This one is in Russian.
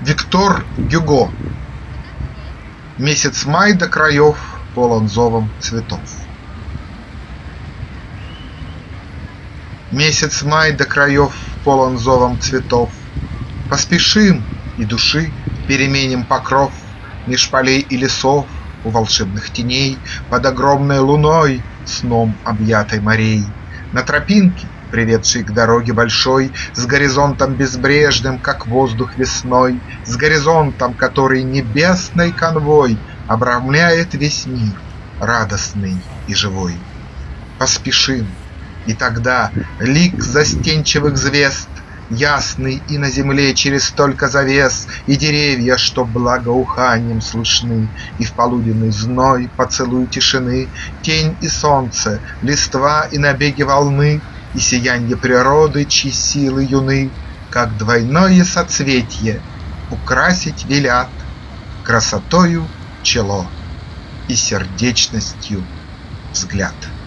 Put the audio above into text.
Виктор Гюго Месяц май до краев полон зовом цветов. Месяц май до краев полон зовом цветов. Поспешим и души переменим покров Меж полей и лесов у волшебных теней Под огромной луной, сном объятой морей. На тропинке приведший к дороге большой, С горизонтом безбрежным, как воздух весной, С горизонтом, который небесной конвой Обрамляет весь мир, радостный и живой. Поспешим, и тогда лик застенчивых звезд Ясный и на земле через столько завес, И деревья, что благоуханием слышны, И в полуденный зной поцелуй тишины, Тень и солнце, листва и набеги волны и сиянье природы, чьи силы юны, Как двойное соцветье, украсить велят Красотою чело и сердечностью взгляд.